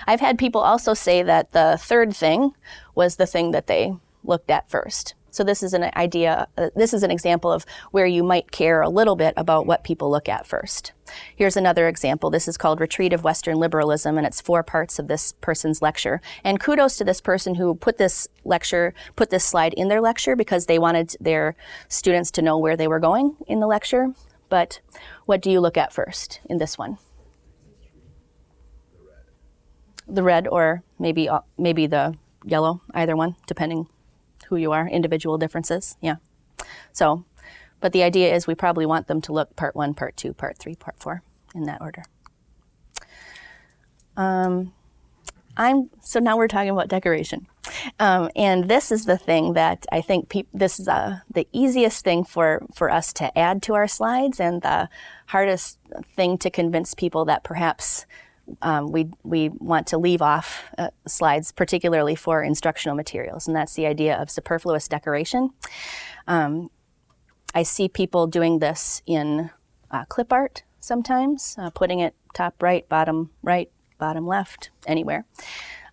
I've had people also say that the third thing was the thing that they looked at first. So this is an idea, uh, this is an example of where you might care a little bit about what people look at first. Here's another example. This is called Retreat of Western Liberalism, and it's four parts of this person's lecture. And kudos to this person who put this lecture, put this slide in their lecture because they wanted their students to know where they were going in the lecture. But what do you look at first in this one? The red, or maybe uh, maybe the yellow, either one, depending who you are. Individual differences, yeah. So, but the idea is we probably want them to look part one, part two, part three, part four, in that order. Um, I'm so now we're talking about decoration, um, and this is the thing that I think this is uh, the easiest thing for for us to add to our slides, and the hardest thing to convince people that perhaps um, we we want to leave off uh, slides, particularly for instructional materials, and that's the idea of superfluous decoration. Um, I see people doing this in uh, clip art sometimes, uh, putting it top right, bottom right, bottom left, anywhere.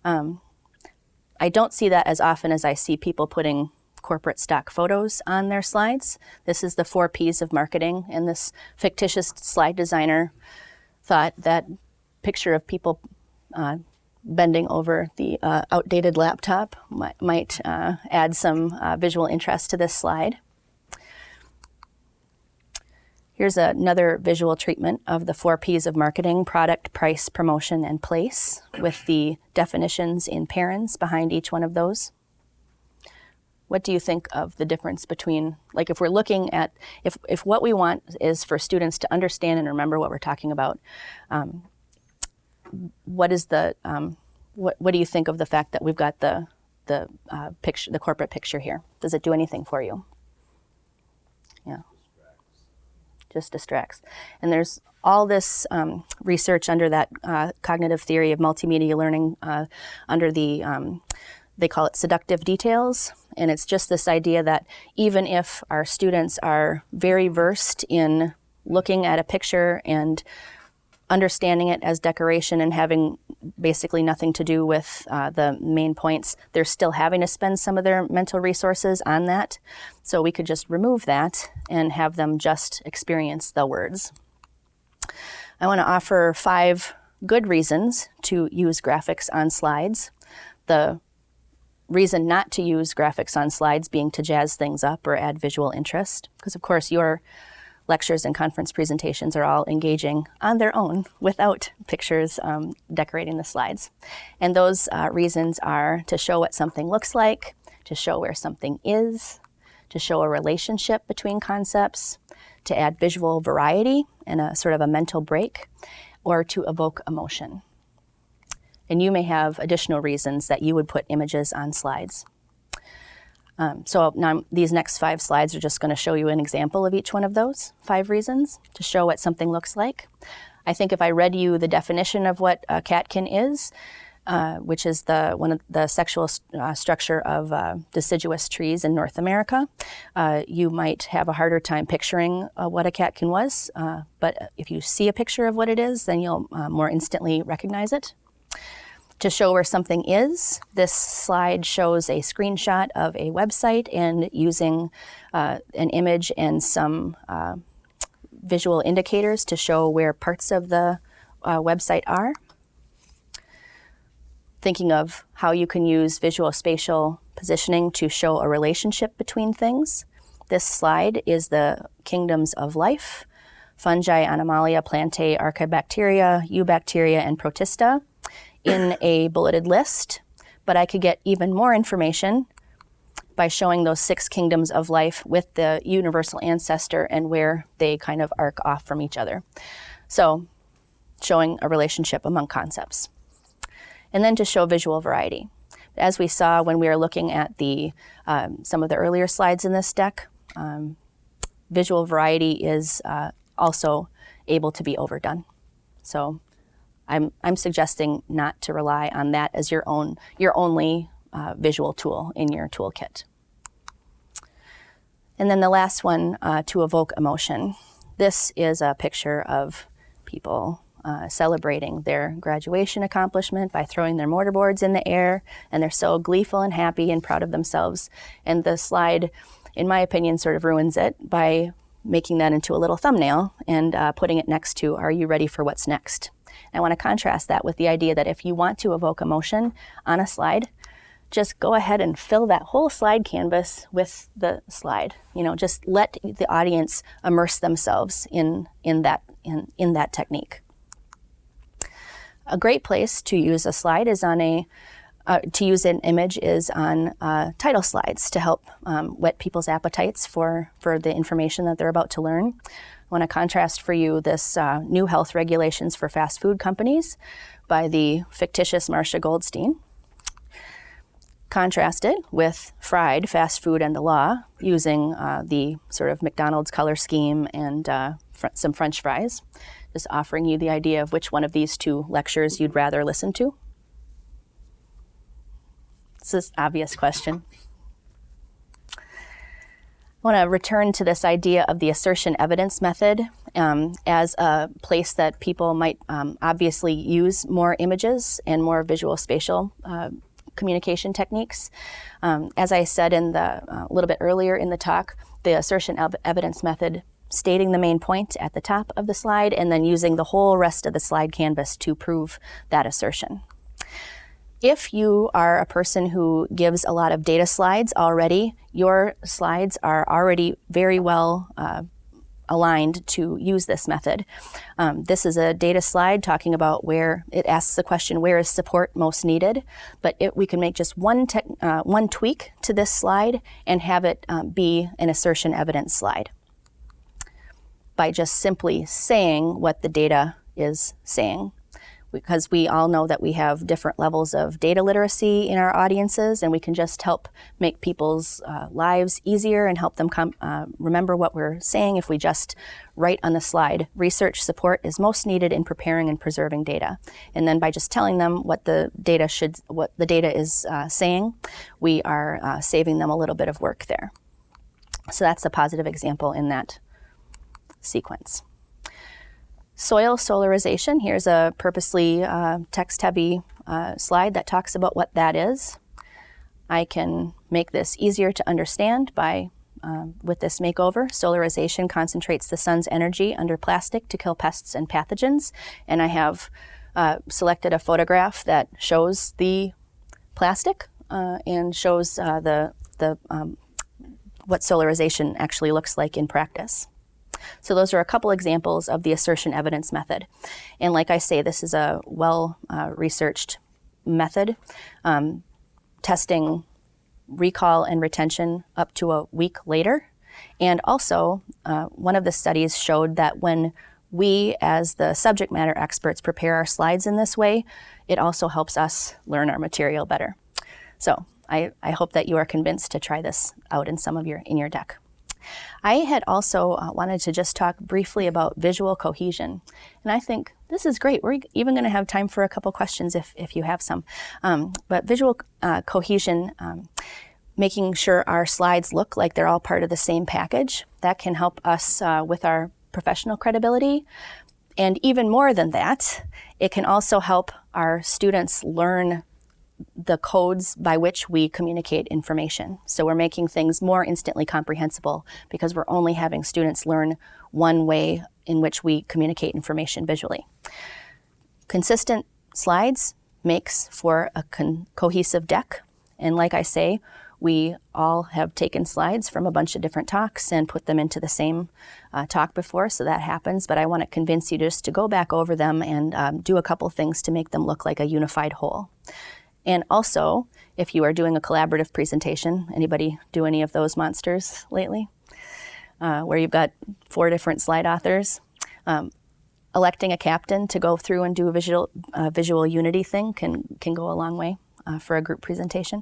Um, I don't see that as often as I see people putting corporate stock photos on their slides. This is the four P's of marketing, and this fictitious slide designer thought that picture of people uh, bending over the uh, outdated laptop might, might uh, add some uh, visual interest to this slide. Here's another visual treatment of the four P's of marketing product, price, promotion, and place with the definitions in parens behind each one of those. What do you think of the difference between, like, if we're looking at, if, if what we want is for students to understand and remember what we're talking about, um, what is the, um, what, what do you think of the fact that we've got the, the uh, picture, the corporate picture here? Does it do anything for you? Yeah just distracts. And there's all this um, research under that uh, cognitive theory of multimedia learning uh, under the, um, they call it seductive details. And it's just this idea that even if our students are very versed in looking at a picture and understanding it as decoration and having basically nothing to do with uh, the main points, they're still having to spend some of their mental resources on that. So we could just remove that and have them just experience the words. I want to offer five good reasons to use graphics on slides. The reason not to use graphics on slides being to jazz things up or add visual interest, because of course your lectures and conference presentations are all engaging on their own without pictures um, decorating the slides. And those uh, reasons are to show what something looks like, to show where something is, to show a relationship between concepts, to add visual variety and a sort of a mental break, or to evoke emotion. And you may have additional reasons that you would put images on slides. Um, so now these next five slides are just going to show you an example of each one of those five reasons to show what something looks like. I think if I read you the definition of what a catkin is, uh, which is the one of the sexual uh, structure of uh, deciduous trees in North America, uh, you might have a harder time picturing uh, what a catkin was. Uh, but if you see a picture of what it is, then you'll more instantly recognize it. To show where something is, this slide shows a screenshot of a website and using uh, an image and some uh, visual indicators to show where parts of the uh, website are. Thinking of how you can use visual spatial positioning to show a relationship between things. This slide is the kingdoms of life, fungi, animalia, plantae, archaebacteria, eubacteria, and protista in a bulleted list, but I could get even more information by showing those six kingdoms of life with the universal ancestor and where they kind of arc off from each other. So, showing a relationship among concepts. And then to show visual variety. As we saw when we were looking at the um, some of the earlier slides in this deck, um, visual variety is uh, also able to be overdone. So I'm, I'm suggesting not to rely on that as your own your only uh, visual tool in your toolkit. And then the last one, uh, to evoke emotion. This is a picture of people uh, celebrating their graduation accomplishment by throwing their mortarboards in the air, and they're so gleeful and happy and proud of themselves. And the slide, in my opinion, sort of ruins it by making that into a little thumbnail and uh, putting it next to, Are you ready for what's next? I want to contrast that with the idea that if you want to evoke emotion on a slide, just go ahead and fill that whole slide canvas with the slide. You know, just let the audience immerse themselves in, in, that, in, in that technique. A great place to use a slide is on a, uh, to use an image is on uh, title slides to help um, whet people's appetites for, for the information that they're about to learn. I want to contrast for you this uh, new health regulations for fast food companies by the fictitious Marcia Goldstein contrasted with fried fast food and the law using uh, the sort of McDonald's color scheme and uh, fr- some French fries. Just offering you the idea of which one of these two lectures you'd rather listen to. This is an obvious question. I want to return to this idea of the assertion evidence method um, as a place that people might um, obviously use more images and more visual spatial uh, communication techniques. Um, as I said in the uh, a little bit earlier in the talk, the assertion ev- evidence method stating the main point at the top of the slide and then using the whole rest of the slide canvas to prove that assertion. If you are a person who gives a lot of data slides already, your slides are already very well uh, aligned to use this method. Um, this is a data slide talking about where it asks the question, where is support most needed? But it, we can make just one, uh, one tweak to this slide and have it um, be an assertion evidence slide by just simply saying what the data is saying because we all know that we have different levels of data literacy in our audiences, and we can just help make people's uh, lives easier and help them uh, remember what we're saying if we just write on the slide research support is most needed in preparing and preserving data. And then by just telling them what the data should, what the data is uh, saying, we are uh, saving them a little bit of work there. So that's a positive example in that sequence. Soil solarization, here's a purposely uh, text-heavy uh, slide that talks about what that is. I can make this easier to understand by uh, with this makeover. Solarization concentrates the sun's energy under plastic to kill pests and pathogens. And I have uh, selected a photograph that shows the plastic uh, and shows uh, the, the, um, what solarization actually looks like in practice. So those are a couple examples of the assertion evidence method. And like I say, this is a well uh, researched method, um, testing recall and retention up to a week later. And also, uh, one of the studies showed that when we, as the subject matter experts, prepare our slides in this way, it also helps us learn our material better. So I, I hope that you are convinced to try this out in some of your in your deck. I had also uh, wanted to just talk briefly about visual cohesion. And I think this is great. We're even going to have time for a couple questions if, if you have some. Um, but visual uh, cohesion, um, making sure our slides look like they're all part of the same package, that can help us uh, with our professional credibility. And even more than that, it can also help our students learn the codes by which we communicate information. So we're making things more instantly comprehensible because we're only having students learn one way in which we communicate information visually. Consistent slides makes for a cohesive deck. And like I say, we all have taken slides from a bunch of different talks and put them into the same uh, talk before, so that happens. But I want to convince you just to go back over them and um, do a couple things to make them look like a unified whole. And also, if you are doing a collaborative presentation, anybody do any of those monsters lately? Uh, where you've got four different slide authors. Um, electing a captain to go through and do a visual, uh, visual unity thing can, can go a long way uh, for a group presentation.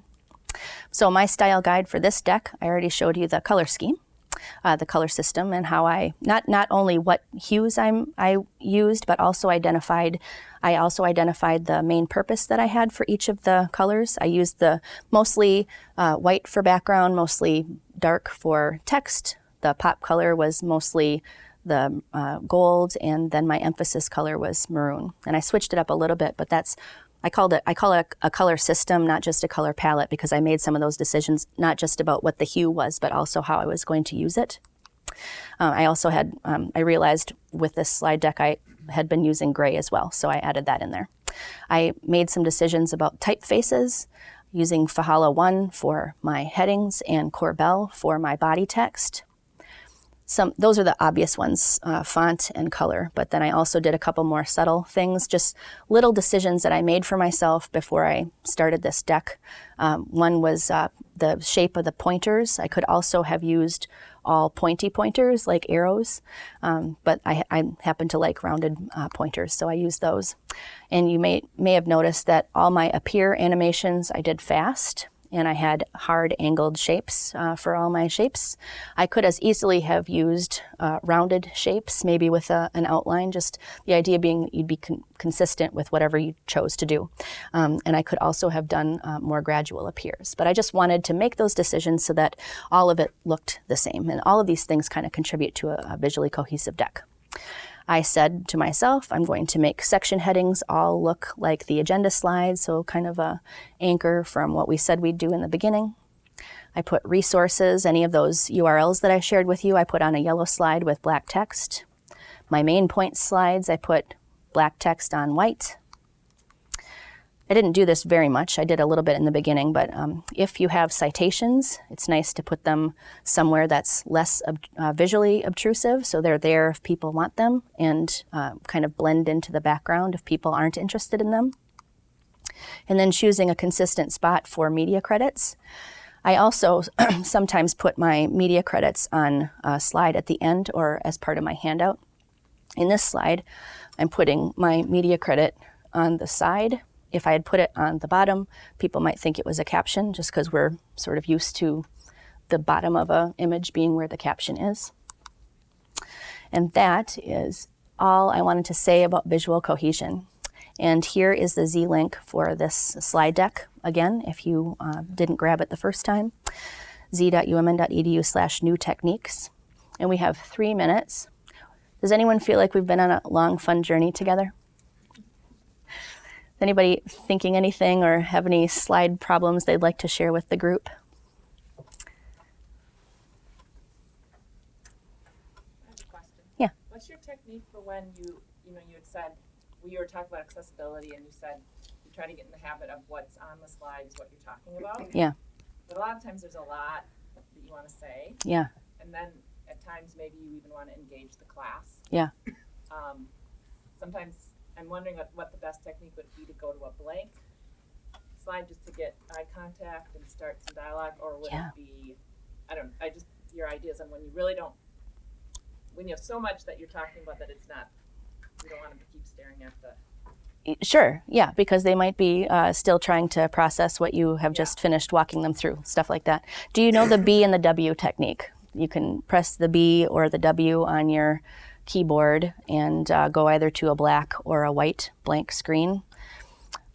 So my style guide for this deck, I already showed you the color scheme, uh, the color system, and how I not not only what hues I'm I used, but also identified. I also identified the main purpose that I had for each of the colors. I used the mostly uh, white for background, mostly dark for text. The pop color was mostly the uh, gold, and then my emphasis color was maroon. And I switched it up a little bit, but that's I called it I call it a, a, color system, not just a color palette, because I made some of those decisions not just about what the hue was, but also how I was going to use it. Uh, I also had um, I realized with this slide deck I had been using gray as well, so I added that in there. I made some decisions about typefaces, using Fahala 1 for my headings and Corbel for my body text some those are the obvious ones uh, font and color but then i also did a couple more subtle things just little decisions that i made for myself before i started this deck. Um, one was uh, the shape of the pointers. I could also have used all pointy pointers like arrows um, but I, I, happen to like rounded uh, pointers so i used those. And you may may have noticed that all my appear animations i did fast and I had hard angled shapes uh, for all my shapes. I could as easily have used uh, rounded shapes, maybe with a, an outline, just the idea being you'd be con consistent with whatever you chose to do. Um, and I could also have done uh, more gradual appears. But I just wanted to make those decisions so that all of it looked the same. And all of these things kind of contribute to a, a visually cohesive deck. I said to myself, I'm going to make section headings all look like the agenda slides, so kind of a anchor from what we said we'd do in the beginning. I put resources, any of those URLs that I shared with you, I put on a yellow slide with black text. My main point slides, I put black text on white. I didn't do this very much. I did a little bit in the beginning, but um, if you have citations, it's nice to put them somewhere that's less ob uh, visually obtrusive, so they're there if people want them and uh, kind of blend into the background if people aren't interested in them. And then choosing a consistent spot for media credits. I also sometimes put my media credits on a slide at the end or as part of my handout. In this slide, I'm putting my media credit on the side if I had put it on the bottom, people might think it was a caption just because we're sort of used to the bottom of an image being where the caption is. And that is all I wanted to say about visual cohesion. And here is the Z-link for this slide deck, again, if you uh, didn't grab it the first time, z.umn.edu slash new techniques. And we have three minutes. Does anyone feel like we've been on a long, fun journey together? Anybody thinking anything or have any slide problems they'd like to share with the group? I have a question. Yeah. What's your technique for when you, you know, you had said, we were talking about accessibility and you said you try to get in the habit of what's on the slide is what you're talking about. Yeah. But a lot of times there's a lot that you want to say. Yeah. And then at times maybe you even want to engage the class. Yeah. Um, sometimes I'm wondering what, what the best technique would be to go to a blank slide just to get eye contact and start some dialogue, or would Yeah. it be, I don't, I just, your ideas on when you really don't, when you have so much that you're talking about that it's not, you don't want them to keep staring at the, Sure, yeah, because they might be uh, still trying to process what you have just finished walking them through, stuff like that. Do you know the B and the W technique? You can press the B or the W on your keyboard and uh, go either to a black or a white blank screen.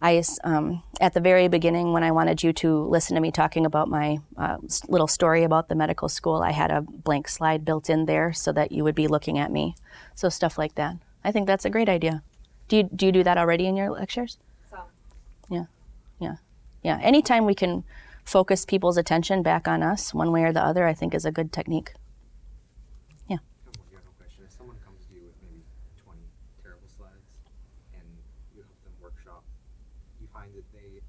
I, um, at the very beginning, when I wanted you to listen to me talking about my uh, little story about the medical school, I had a blank slide built in there so that you would be looking at me. So stuff like that. I think that's a great idea. Do you do you do that already in your lectures? some, Yeah, yeah, yeah. Anytime we can focus people's attention back on us, one way or the other, I think is a good technique. I have one general question. If someone comes to you with maybe 20 terrible slides and you help them workshop, do you find that they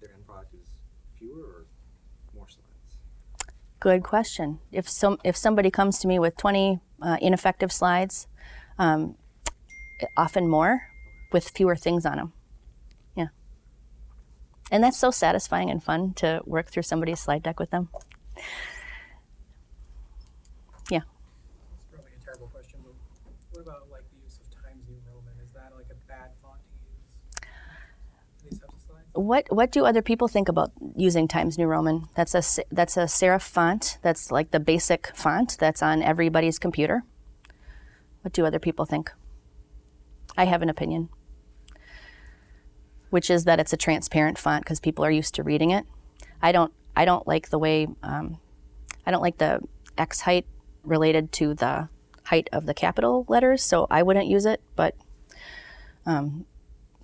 their end product is fewer or more slides? Good question. If some if somebody comes to me with 20 uh, ineffective slides, um, often more, with fewer things on them. Yeah. And that's so satisfying and fun to work through somebody's slide deck with them. Yeah. It's probably a terrible question, but what about like the use of Times New Roman? Is that like a bad font to use in these types of slides? What what do other people think about using Times New Roman? That's a that's a serif font. That's like the basic font that's on everybody's computer. What do other people think? I have an opinion, which is that it's a transparent font because people are used to reading it. I don't I don't like the way um, I don't like the X height related to the height of the capital letters, so I wouldn't use it. But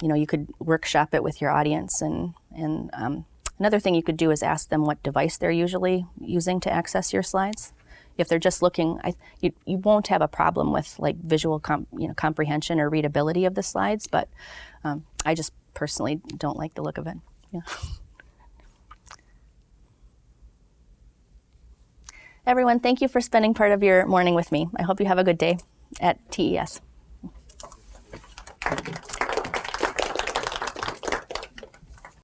you know you could workshop it with your audience. And and um, another thing you could do is ask them what device they're usually using to access your slides. If they're just looking I, you, you won't have a problem with like visual you know comprehension or readability of the slides but um, i just personally don't like the look of it. Yeah. everyone thank you for spending part of your morning with me. I hope you have a good day at tes